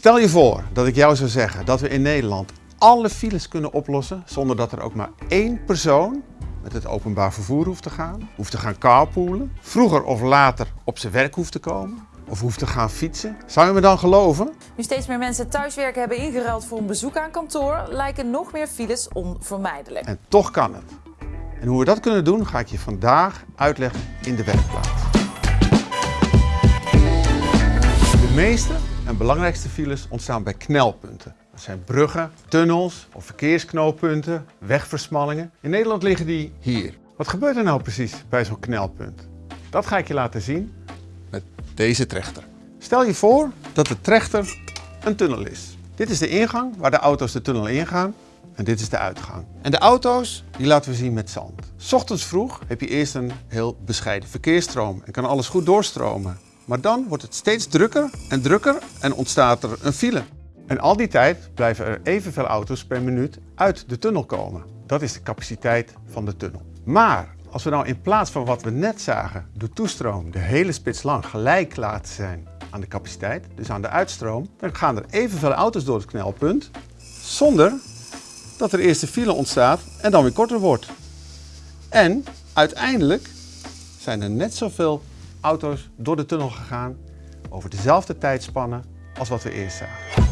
Stel je voor dat ik jou zou zeggen dat we in Nederland alle files kunnen oplossen zonder dat er ook maar één persoon met het openbaar vervoer hoeft te gaan, hoeft te gaan carpoolen, vroeger of later op zijn werk hoeft te komen of hoeft te gaan fietsen. Zou je me dan geloven? Nu steeds meer mensen thuiswerken hebben ingeruild voor een bezoek aan kantoor, lijken nog meer files onvermijdelijk. En toch kan het. En hoe we dat kunnen doen ga ik je vandaag uitleggen in de werkplaats. De meeste en belangrijkste files ontstaan bij knelpunten. Dat zijn bruggen, tunnels of verkeersknooppunten, wegversmallingen. In Nederland liggen die hier. Wat gebeurt er nou precies bij zo'n knelpunt? Dat ga ik je laten zien met deze trechter. Stel je voor dat de trechter een tunnel is. Dit is de ingang waar de auto's de tunnel ingaan en dit is de uitgang. En de auto's die laten we zien met zand. S ochtends vroeg heb je eerst een heel bescheiden verkeersstroom en kan alles goed doorstromen. Maar dan wordt het steeds drukker en drukker en ontstaat er een file. En al die tijd blijven er evenveel auto's per minuut uit de tunnel komen. Dat is de capaciteit van de tunnel. Maar als we nou in plaats van wat we net zagen, de toestroom de hele spits lang gelijk laten zijn aan de capaciteit, dus aan de uitstroom, dan gaan er evenveel auto's door het knelpunt zonder dat er eerst een file ontstaat en dan weer korter wordt. En uiteindelijk zijn er net zoveel auto's door de tunnel gegaan over dezelfde tijdspannen als wat we eerst zagen.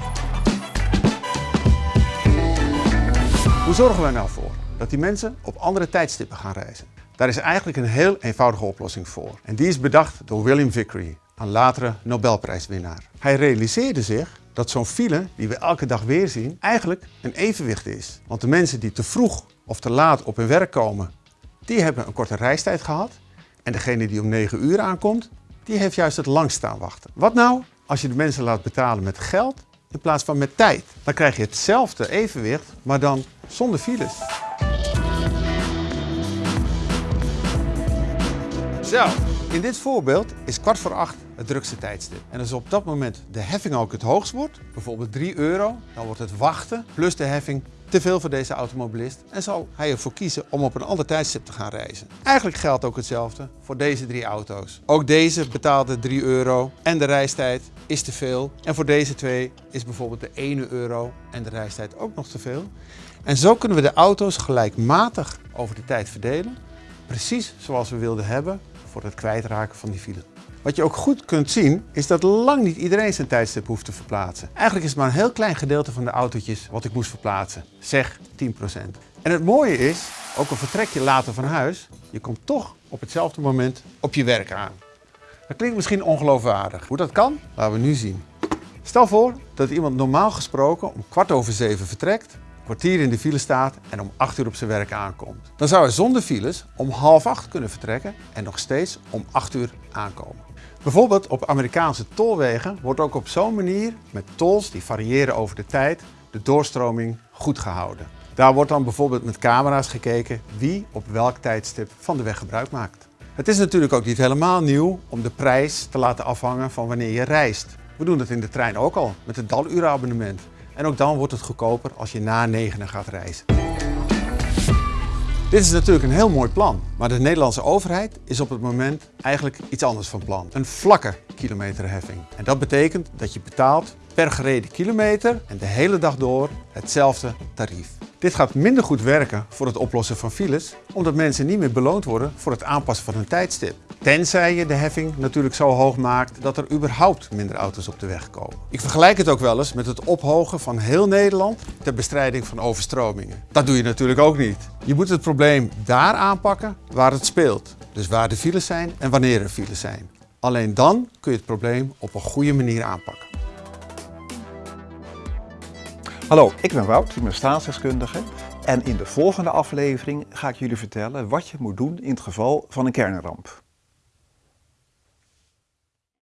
Hoe zorgen we er nou voor dat die mensen op andere tijdstippen gaan reizen? Daar is eigenlijk een heel eenvoudige oplossing voor. En die is bedacht door William Vickery, een latere Nobelprijswinnaar. Hij realiseerde zich dat zo'n file die we elke dag weer zien eigenlijk een evenwicht is. Want de mensen die te vroeg of te laat op hun werk komen, die hebben een korte reistijd gehad. En degene die om 9 uur aankomt, die heeft juist het langst staan wachten. Wat nou als je de mensen laat betalen met geld in plaats van met tijd? Dan krijg je hetzelfde evenwicht, maar dan zonder files. Zo, in dit voorbeeld is kwart voor acht het drukste tijdstip. En als op dat moment de heffing ook het hoogst wordt, bijvoorbeeld 3 euro, dan wordt het wachten plus de heffing te veel voor deze automobilist en zal hij ervoor kiezen om op een ander tijdstip te gaan reizen. Eigenlijk geldt ook hetzelfde voor deze drie auto's. Ook deze betaalde 3 euro en de reistijd is te veel. En voor deze twee is bijvoorbeeld de 1 euro en de reistijd ook nog te veel. En zo kunnen we de auto's gelijkmatig over de tijd verdelen, precies zoals we wilden hebben voor het kwijtraken van die file. Wat je ook goed kunt zien, is dat lang niet iedereen zijn tijdstip hoeft te verplaatsen. Eigenlijk is het maar een heel klein gedeelte van de autootjes wat ik moest verplaatsen. Zeg 10%. En het mooie is, ook al vertrek je later van huis, je komt toch op hetzelfde moment op je werk aan. Dat klinkt misschien ongeloofwaardig. Hoe dat kan, laten we nu zien. Stel voor dat iemand normaal gesproken om kwart over zeven vertrekt, kwartier in de file staat en om 8 uur op zijn werk aankomt. Dan zou hij zonder files om half acht kunnen vertrekken en nog steeds om 8 uur aankomen. Bijvoorbeeld op Amerikaanse tolwegen wordt ook op zo'n manier met tolls die variëren over de tijd de doorstroming goed gehouden. Daar wordt dan bijvoorbeeld met camera's gekeken wie op welk tijdstip van de weg gebruik maakt. Het is natuurlijk ook niet helemaal nieuw om de prijs te laten afhangen van wanneer je reist. We doen dat in de trein ook al met het daluurabonnement. En ook dan wordt het goedkoper als je na negenen gaat reizen. Dit is natuurlijk een heel mooi plan, maar de Nederlandse overheid is op het moment eigenlijk iets anders van plan. Een vlakke kilometerheffing. En dat betekent dat je betaalt per gereden kilometer en de hele dag door hetzelfde tarief. Dit gaat minder goed werken voor het oplossen van files, omdat mensen niet meer beloond worden voor het aanpassen van hun tijdstip. Tenzij je de heffing natuurlijk zo hoog maakt dat er überhaupt minder auto's op de weg komen. Ik vergelijk het ook wel eens met het ophogen van heel Nederland ter bestrijding van overstromingen. Dat doe je natuurlijk ook niet. Je moet het probleem daar aanpakken waar het speelt. Dus waar de files zijn en wanneer er files zijn. Alleen dan kun je het probleem op een goede manier aanpakken. Hallo, ik ben Wout, ik ben staatsdeskundige. En in de volgende aflevering ga ik jullie vertellen wat je moet doen in het geval van een kernramp.